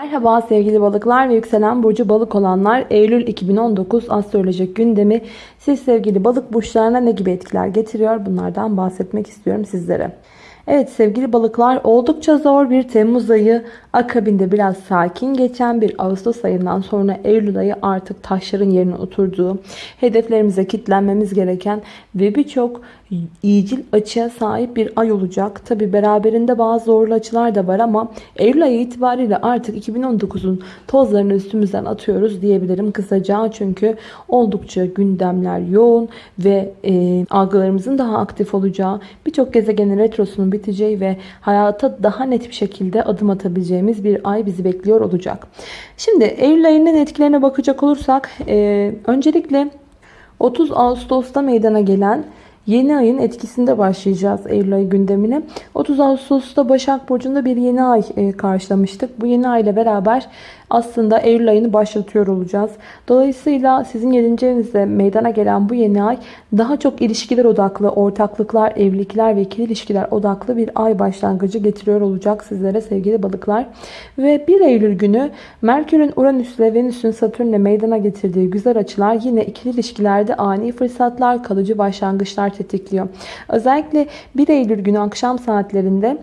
Merhaba sevgili balıklar ve yükselen burcu balık olanlar. Eylül 2019 astrolojik gündemi. Siz sevgili balık burçlarına ne gibi etkiler getiriyor? Bunlardan bahsetmek istiyorum sizlere. Evet sevgili balıklar oldukça zor bir Temmuz ayı. Akabinde biraz sakin geçen bir Ağustos ayından sonra Eylül ayı artık taşların yerine oturduğu hedeflerimize kitlenmemiz gereken ve birçok iyicil açıya sahip bir ay olacak. Tabi beraberinde bazı zorlu açılar da var ama Eylül ayı itibariyle artık 2019'un tozlarını üstümüzden atıyoruz diyebilirim kısaca. Çünkü oldukça gündemler yoğun ve e, algılarımızın daha aktif olacağı, birçok gezegenin retrosunun biteceği ve hayata daha net bir şekilde adım atabileceğimiz bir ay bizi bekliyor olacak. Şimdi Eylül ayının etkilerine bakacak olursak e, öncelikle 30 Ağustos'ta meydana gelen Yeni ayın etkisinde başlayacağız Eylül ayı gündemine. 30 Ağustos'ta Başak Burcu'nda bir yeni ay e, karşılamıştık. Bu yeni ay ile beraber aslında Eylül ayını başlatıyor olacağız. Dolayısıyla sizin 7. evinizde meydana gelen bu yeni ay daha çok ilişkiler odaklı, ortaklıklar, evlilikler ve ikili ilişkiler odaklı bir ay başlangıcı getiriyor olacak sizlere sevgili balıklar. Ve 1 Eylül günü Merkür'ün Uranüs ile Venüs'ün Satürn'le meydana getirdiği güzel açılar yine ikili ilişkilerde ani fırsatlar, kalıcı başlangıçlar tetikliyor. Özellikle 1 Eylül günü akşam saatlerinde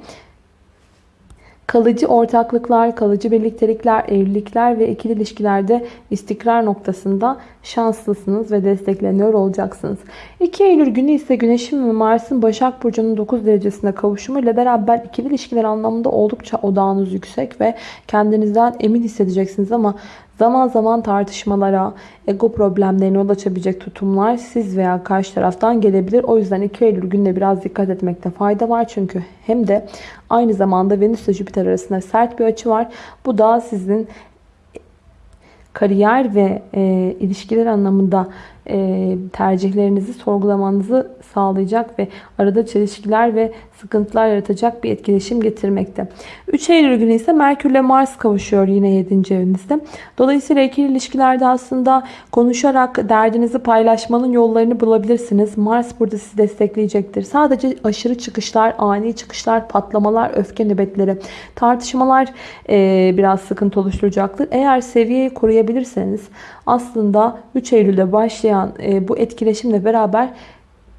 kalıcı ortaklıklar, kalıcı birliktelikler, evlilikler ve ikili ilişkilerde istikrar noktasında şanslısınız ve destekleniyor olacaksınız. 2 Eylül günü ise Güneş'in ve Mars'ın Başak Burcu'nun 9 derecesine kavuşumu ile beraber ikili ilişkiler anlamında oldukça odağınız yüksek ve kendinizden emin hissedeceksiniz ama Zaman zaman tartışmalara, ego problemlerine yol açabilecek tutumlar siz veya karşı taraftan gelebilir. O yüzden 2 Eylül gününe biraz dikkat etmekte fayda var. Çünkü hem de aynı zamanda Venüs ile Jüpiter arasında sert bir açı var. Bu da sizin kariyer ve e, ilişkiler anlamında tercihlerinizi sorgulamanızı sağlayacak ve arada çelişkiler ve sıkıntılar yaratacak bir etkileşim getirmekte. 3 Eylül günü ise Merkür ile Mars kavuşuyor yine 7. evinizde. Dolayısıyla ikili ilişkilerde aslında konuşarak derdinizi paylaşmanın yollarını bulabilirsiniz. Mars burada sizi destekleyecektir. Sadece aşırı çıkışlar, ani çıkışlar, patlamalar, öfke nöbetleri, tartışmalar e, biraz sıkıntı oluşturacaktır. Eğer seviyeyi koruyabilirseniz aslında 3 Eylül'de başlayan e, bu etkileşimle beraber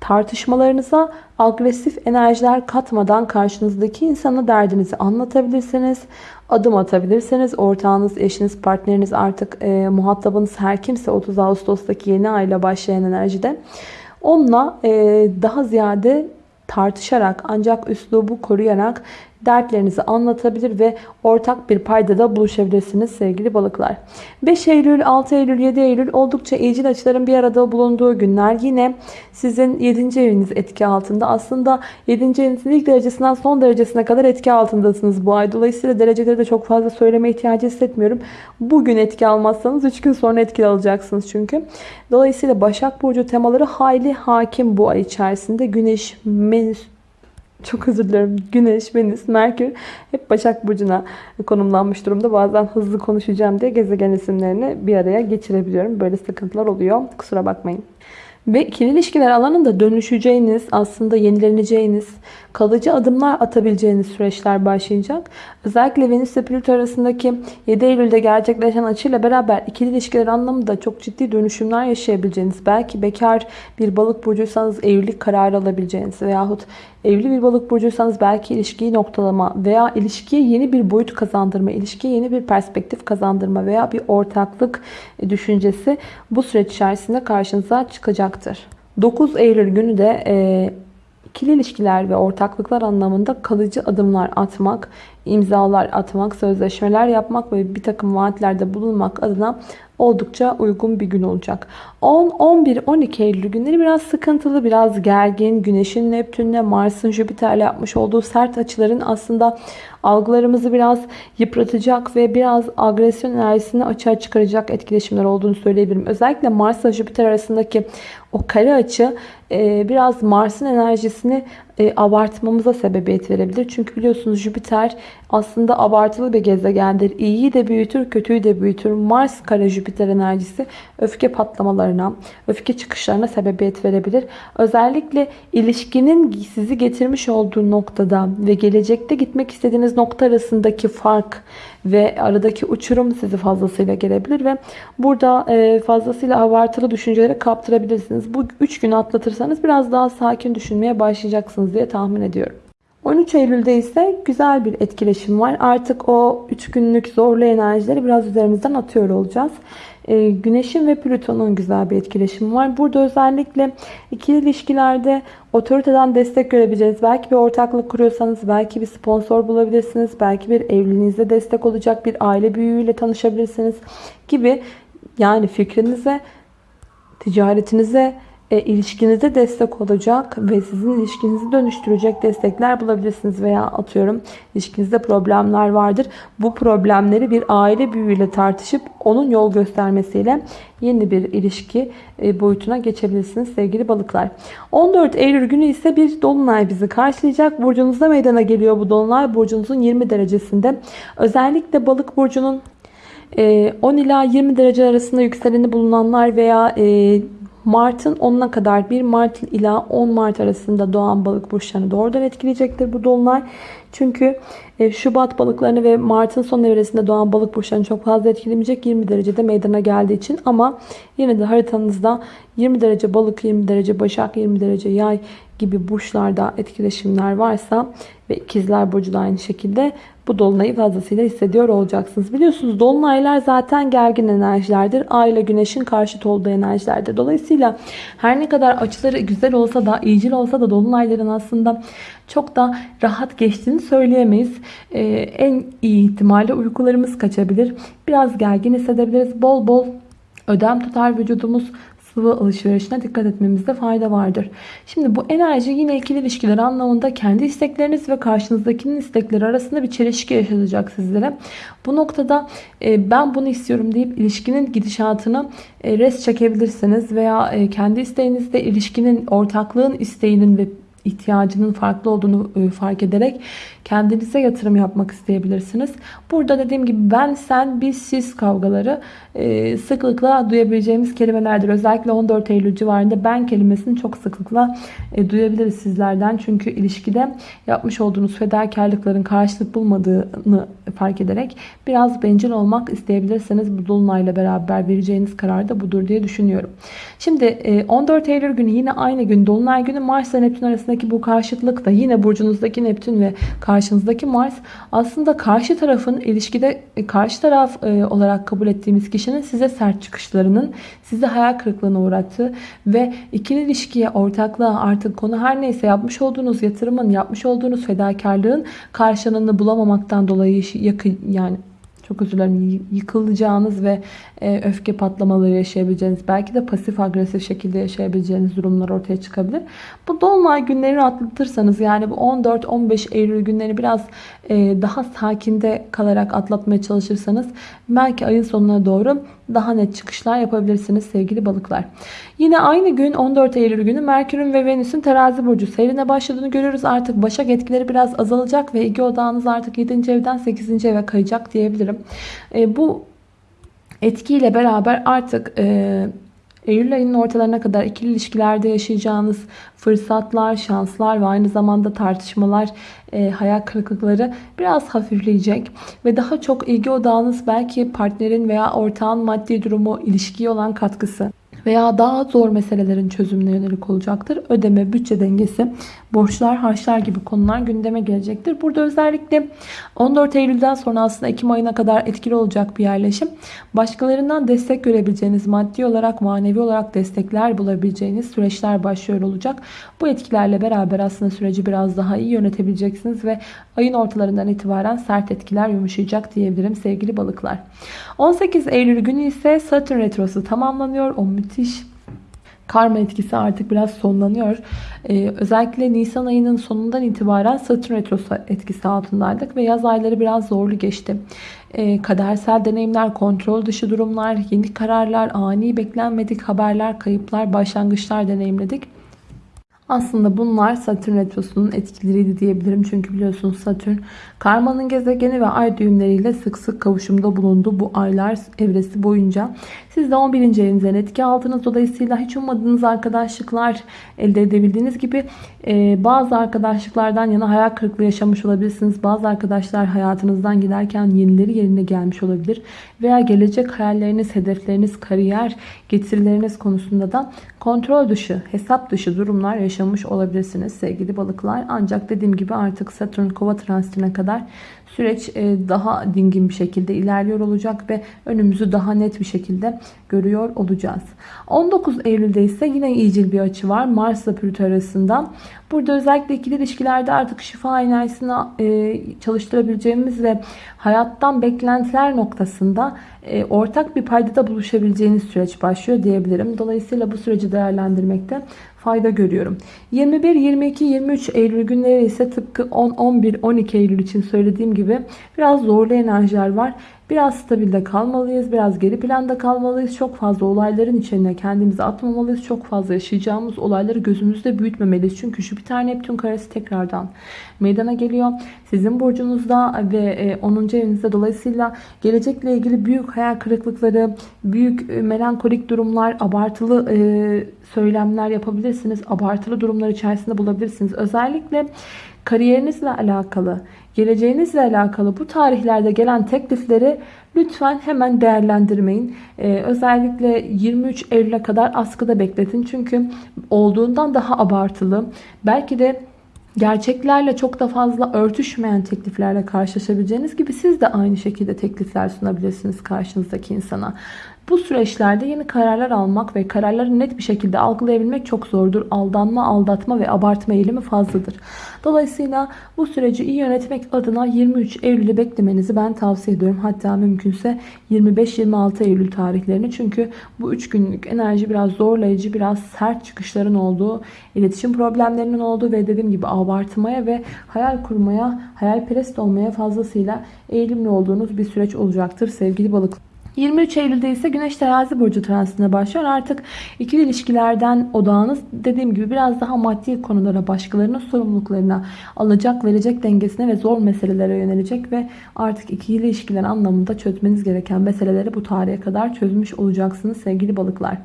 tartışmalarınıza agresif enerjiler katmadan karşınızdaki insana derdinizi anlatabilirsiniz. Adım atabilirsiniz. Ortağınız, eşiniz, partneriniz artık e, muhatabınız her kimse 30 Ağustos'taki yeni ayla başlayan enerjide. Onunla e, daha ziyade tartışarak ancak üslubu koruyarak dertlerinizi anlatabilir ve ortak bir paydada buluşabilirsiniz sevgili balıklar. 5 Eylül, 6 Eylül, 7 Eylül oldukça iyicil açıların bir arada bulunduğu günler. Yine sizin 7. eviniz etki altında. Aslında 7. evinizin ilk derecesinden son derecesine kadar etki altındasınız bu ay. Dolayısıyla dereceleri de çok fazla söyleme ihtiyacı hissetmiyorum. Bugün etki almazsanız 3 gün sonra etki alacaksınız çünkü. Dolayısıyla Başak Burcu temaları hayli hakim bu ay içerisinde. Güneş, Venüs, çok özür dilerim. Güneş, Venüs, Merkür hep Başak Burcu'na konumlanmış durumda. Bazen hızlı konuşacağım diye gezegen isimlerini bir araya geçirebiliyorum. Böyle sıkıntılar oluyor. Kusura bakmayın. Ve ikili ilişkiler alanında dönüşeceğiniz, aslında yenileneceğiniz, kalıcı adımlar atabileceğiniz süreçler başlayacak. Özellikle Venüs ile Plüto arasındaki 7 Eylül'de gerçekleşen açıyla beraber ikili ilişkiler anlamında çok ciddi dönüşümler yaşayabileceğiniz, belki bekar bir balık burcuysanız evlilik kararı alabileceğiniz veyahut evli bir balık burcuysanız belki ilişkiyi noktalama veya ilişkiye yeni bir boyut kazandırma, ilişkiye yeni bir perspektif kazandırma veya bir ortaklık düşüncesi bu süreç içerisinde karşınıza çıkacaktır. 9 Eylül günü de e, ikili ilişkiler ve ortaklıklar anlamında kalıcı adımlar atmak, imzalar atmak, sözleşmeler yapmak ve bir takım vaatlerde bulunmak adına oldukça uygun bir gün olacak. 10, 11, 12 Eylül günleri biraz sıkıntılı, biraz gergin. Güneşin Neptünle, Mars'ın Jüpiter'le yapmış olduğu sert açıların aslında algılarımızı biraz yıpratacak ve biraz agresyon enerjisini açığa çıkaracak etkileşimler olduğunu söyleyebilirim. Özellikle Mars ile Jüpiter arasındaki o kare açı biraz Mars'ın enerjisini e, abartmamıza sebebiyet verebilir. Çünkü biliyorsunuz Jüpiter aslında abartılı bir gezegendir. İyiyi de büyütür, kötüyü de büyütür. Mars kare Jüpiter enerjisi öfke patlamalarına, öfke çıkışlarına sebebiyet verebilir. Özellikle ilişkinin sizi getirmiş olduğu noktada ve gelecekte gitmek istediğiniz nokta arasındaki fark ve aradaki uçurum sizi fazlasıyla gelebilir ve burada e, fazlasıyla abartılı düşüncelere kaptırabilirsiniz. Bu 3 günü atlatırsanız biraz daha sakin düşünmeye başlayacaksınız diye tahmin ediyorum. 13 Eylül'de ise güzel bir etkileşim var. Artık o 3 günlük zorlu enerjileri biraz üzerimizden atıyor olacağız. Ee, Güneşin ve Plüton'un güzel bir etkileşimi var. Burada özellikle ikili ilişkilerde otoriteden destek görebileceğiniz, belki bir ortaklık kuruyorsanız belki bir sponsor bulabilirsiniz, belki bir evliliğinize destek olacak bir aile büyüğüyle tanışabilirsiniz gibi yani fikrinize, ticaretinize, e, ilişkinize destek olacak ve sizin ilişkinizi dönüştürecek destekler bulabilirsiniz veya atıyorum ilişkinizde problemler vardır. Bu problemleri bir aile büyüğüyle tartışıp onun yol göstermesiyle yeni bir ilişki e, boyutuna geçebilirsiniz sevgili balıklar. 14 Eylül günü ise bir dolunay bizi karşılayacak. Burcunuzda meydana geliyor bu dolunay. Burcunuzun 20 derecesinde. Özellikle balık burcunun 10 e, ila 20 derece arasında yükseleni bulunanlar veya e, Mart'ın 10'una kadar 1 Mart ila 10 Mart arasında doğan balık burçlarını doğrudan etkileyecektir bu dolunay. Çünkü e, Şubat balıklarını ve Mart'ın son evresinde doğan balık burçlarını çok fazla etkilemeyecek 20 derecede meydana geldiği için ama yine de haritanızda 20 derece balık, 20 derece başak, 20 derece yay gibi burçlarda etkileşimler varsa ve ikizler burcu da aynı şekilde bu dolunayı fazlasıyla hissediyor olacaksınız. Biliyorsunuz dolunaylar zaten gergin enerjilerdir. Ay ile güneşin karşıt olduğu enerjilerdir. Dolayısıyla her ne kadar açıları güzel olsa da, iyicil olsa da dolunayların aslında çok da rahat geçtiğini söyleyemeyiz. Ee, en iyi ihtimalle uykularımız kaçabilir. Biraz gergin hissedebiliriz. Bol bol ödem tutar vücudumuz sıvı alışverişine dikkat etmemizde fayda vardır. Şimdi bu enerji yine ikili ilişkiler anlamında kendi istekleriniz ve karşınızdakinin istekleri arasında bir çelişki yaşatacak sizlere. Bu noktada e, ben bunu istiyorum deyip ilişkinin gidişatını e, res çekebilirsiniz veya e, kendi isteğinizde ilişkinin ortaklığın isteğinin ve ihtiyacının farklı olduğunu fark ederek kendinize yatırım yapmak isteyebilirsiniz. Burada dediğim gibi ben, sen, biz, siz kavgaları e, sıklıkla duyabileceğimiz kelimelerdir. Özellikle 14 Eylül civarında ben kelimesini çok sıklıkla e, duyabiliriz sizlerden. Çünkü ilişkide yapmış olduğunuz fedakarlıkların karşılık bulmadığını fark ederek biraz bencil olmak isteyebilirseniz bu dolunayla beraber vereceğiniz karar da budur diye düşünüyorum. Şimdi 14 e, Eylül günü yine aynı gün dolunay günü Mars ve Neptün arasındaki bu karşıtlık da yine burcunuzdaki Neptün ve karşınızdaki Mars aslında karşı tarafın ilişkide e, karşı taraf e, olarak kabul ettiğimiz kişinin size sert çıkışlarının sizi hayal kırıklığına uğrattığı ve ikili ilişkiye, ortaklığa artık konu her neyse yapmış olduğunuz yatırımın, yapmış olduğunuz fedakarlığın karşılığını bulamamaktan dolayı yakın yani çok özür dilerim yıkılacağınız ve e, öfke patlamaları yaşayabileceğiniz belki de pasif agresif şekilde yaşayabileceğiniz durumlar ortaya çıkabilir. Bu dolunay günlerini atlatırsanız yani bu 14-15 Eylül günleri biraz e, daha sakinde kalarak atlatmaya çalışırsanız belki ayın sonuna doğru daha net çıkışlar yapabilirsiniz sevgili balıklar. Yine aynı gün 14 Eylül günü Merkür'ün ve Venüs'ün terazi burcu seyrine başladığını görüyoruz. Artık başak etkileri biraz azalacak ve ilgi odağınız artık 7. evden 8. eve kayacak diyebilirim. E, bu etkiyle beraber artık e, Eylül ayının ortalarına kadar ikili ilişkilerde yaşayacağınız fırsatlar, şanslar ve aynı zamanda tartışmalar, e, hayal kırıklıkları biraz hafifleyecek. Ve daha çok ilgi odağınız belki partnerin veya ortağın maddi durumu, ilişkiye olan katkısı veya daha zor meselelerin çözümüne yönelik olacaktır. Ödeme, bütçe dengesi, borçlar, harçlar gibi konular gündeme gelecektir. Burada özellikle 14 Eylül'den sonra aslında Ekim ayına kadar etkili olacak bir yerleşim. Başkalarından destek görebileceğiniz, maddi olarak, manevi olarak destekler bulabileceğiniz süreçler başlıyor olacak. Bu etkilerle beraber aslında süreci biraz daha iyi yönetebileceksiniz ve ayın ortalarından itibaren sert etkiler yumuşayacak diyebilirim sevgili balıklar. 18 Eylül günü ise Satürn Retrosu tamamlanıyor. O müthiş karma etkisi artık biraz sonlanıyor. Ee, özellikle Nisan ayının sonundan itibaren Satürn Retrosu etkisi altındaydık ve yaz ayları biraz zorlu geçti. Ee, kadersel deneyimler, kontrol dışı durumlar, yeni kararlar, ani beklenmedik haberler, kayıplar, başlangıçlar deneyimledik. Aslında bunlar Satürn Retrosu'nun etkileriydi diyebilirim. Çünkü biliyorsunuz Satürn karmanın gezegeni ve ay düğümleriyle sık sık kavuşumda bulundu bu aylar evresi boyunca. Siz de 11. evinizden etki aldınız. Dolayısıyla hiç ummadığınız arkadaşlıklar elde edebildiğiniz gibi e, bazı arkadaşlıklardan yana hayal kırıklığı yaşamış olabilirsiniz. Bazı arkadaşlar hayatınızdan giderken yenileri yerine gelmiş olabilir. Veya gelecek hayalleriniz, hedefleriniz, kariyer getirileriniz konusunda da kontrol dışı, hesap dışı durumlar yaşamış olabilirsiniz sevgili balıklar. Ancak dediğim gibi artık Satürn kova transitine kadar süreç e, daha dingin bir şekilde ilerliyor olacak ve önümüzü daha net bir şekilde görüyor olacağız. 19 Eylül'de ise yine iyicil bir açı var Mars ile Plüto arasında. Burada özellikle ikili ilişkilerde artık şifa enerjisini e, çalıştırabileceğimiz ve hayattan beklentiler noktasında e, ortak bir paydada buluşabileceğiniz süreç başlıyor diyebilirim. Dolayısıyla bu süreci değerlendirmekte fayda görüyorum. 21, 22, 23 Eylül günleri ise tıpkı 10, 11, 12 Eylül için söylediğim gibi biraz zorlu enerjiler var. Biraz stabilde kalmalıyız, biraz geri planda kalmalıyız. Çok fazla olayların içine kendimizi atmamalıyız. Çok fazla yaşayacağımız olayları gözümüzde büyütmemeliyiz. Çünkü Jüpiter Neptün karesi tekrardan meydana geliyor. Sizin burcunuzda ve 10. E, evinizde dolayısıyla gelecekle ilgili büyük hayal kırıklıkları, büyük e, melankolik durumlar, abartılı e, söylemler yapabilirsiniz. Abartılı durumlar içerisinde bulabilirsiniz. Özellikle kariyerinizle alakalı, geleceğinizle alakalı bu tarihlerde gelen teklifleri lütfen hemen değerlendirmeyin. Ee, özellikle 23 Eylül'e kadar askıda bekletin. Çünkü olduğundan daha abartılı. Belki de gerçeklerle çok da fazla örtüşmeyen tekliflerle karşılaşabileceğiniz gibi siz de aynı şekilde teklifler sunabilirsiniz karşınızdaki insana. Bu süreçlerde yeni kararlar almak ve kararları net bir şekilde algılayabilmek çok zordur. Aldanma, aldatma ve abartma eğilimi fazladır. Dolayısıyla bu süreci iyi yönetmek adına 23 Eylül'ü beklemenizi ben tavsiye ediyorum. Hatta mümkünse 25-26 Eylül tarihlerini. Çünkü bu 3 günlük enerji biraz zorlayıcı, biraz sert çıkışların olduğu, iletişim problemlerinin olduğu ve dediğim gibi abartmaya ve hayal kurmaya, hayalperest olmaya fazlasıyla eğilimli olduğunuz bir süreç olacaktır sevgili balıklar. 23 Eylül'de ise Güneş Terazi Burcu transitine başlıyor. Artık ikili ilişkilerden odağınız dediğim gibi biraz daha maddi konulara, başkalarının sorumluluklarına, alacak verecek dengesine ve zor meselelere yönelecek ve artık ikili ilişkiler anlamında çözmeniz gereken meseleleri bu tarihe kadar çözmüş olacaksınız sevgili balıklar.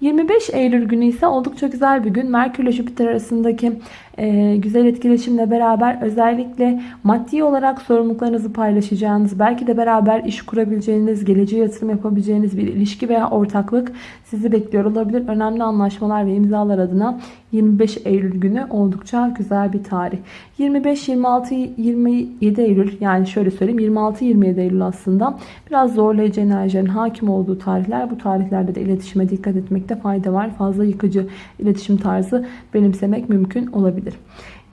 25 Eylül günü ise oldukça güzel bir gün. Merkür ile Jüpiter arasındaki e, güzel etkileşimle beraber özellikle maddi olarak sorumluluklarınızı paylaşacağınız, belki de beraber iş kurabileceğiniz, geleceğe yatırım yapabileceğiniz bir ilişki veya ortaklık sizi bekliyor olabilir. Önemli anlaşmalar ve imzalar adına 25 Eylül günü oldukça güzel bir tarih. 25, 26, 27 Eylül yani şöyle söyleyeyim 26-27 Eylül aslında biraz zorlayıcı enerjilerin hakim olduğu tarihler. Bu tarihlerde de iletişime dikkat etmekte fayda var. Fazla yıkıcı iletişim tarzı benimsemek mümkün olabilir.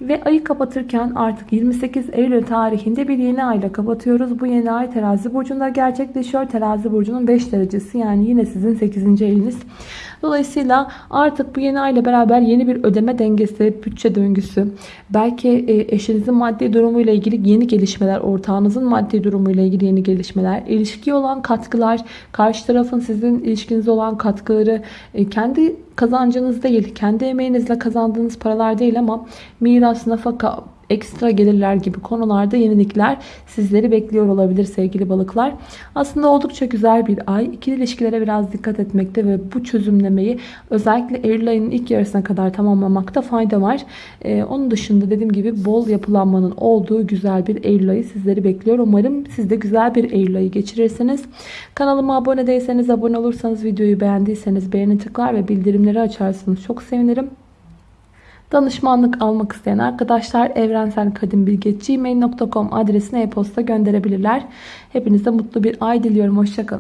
Ve ayı kapatırken artık 28 Eylül tarihinde bir yeni ayla kapatıyoruz. Bu yeni ay terazi burcunda gerçekleşiyor. Terazi burcunun 5 derecesi yani yine sizin 8. eviniz. Dolayısıyla artık bu yeni ay ile beraber yeni bir ödeme dengesi, bütçe döngüsü, belki e, eşinizin maddi durumuyla ilgili yeni gelişmeler, ortağınızın maddi durumuyla ilgili yeni gelişmeler, ilişkiye olan katkılar, karşı tarafın sizin ilişkinize olan katkıları, e, kendi kazancınız değil, kendi emeğinizle kazandığınız paralar değil ama miras, nafaka, ekstra gelirler gibi konularda yenilikler sizleri bekliyor olabilir sevgili balıklar. Aslında oldukça güzel bir ay. İkili ilişkilere biraz dikkat etmekte ve bu çözümlemeyi özellikle Eylül ayının ilk yarısına kadar tamamlamakta fayda var. Ee, onun dışında dediğim gibi bol yapılanmanın olduğu güzel bir Eylül ayı sizleri bekliyor. Umarım siz de güzel bir Eylül ayı geçirirsiniz. Kanalıma abone değilseniz abone olursanız videoyu beğendiyseniz beğeni tıklar ve bildirimleri açarsanız çok sevinirim. Danışmanlık almak isteyen arkadaşlar evrenselkadimbilge.gmail.com adresine e-posta gönderebilirler. Hepinize mutlu bir ay diliyorum. Hoşçakalın.